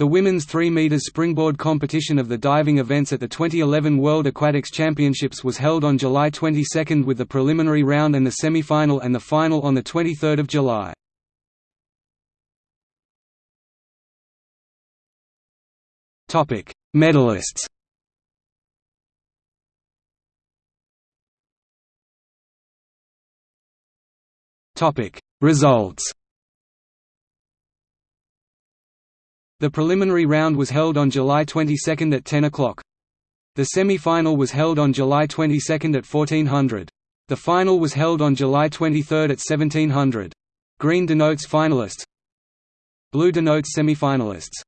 The women's 3 meters springboard competition of the diving events at the 2011 World Aquatics Championships was held on July 22 with the preliminary round and the semi-final and the final on the 23rd of July. Topic: Medalists. Topic: Results. The preliminary round was held on July 22 at 10 o'clock. The semi-final was held on July 22 at 1400. The final was held on July 23 at 1700. Green denotes finalists. Blue denotes semi-finalists.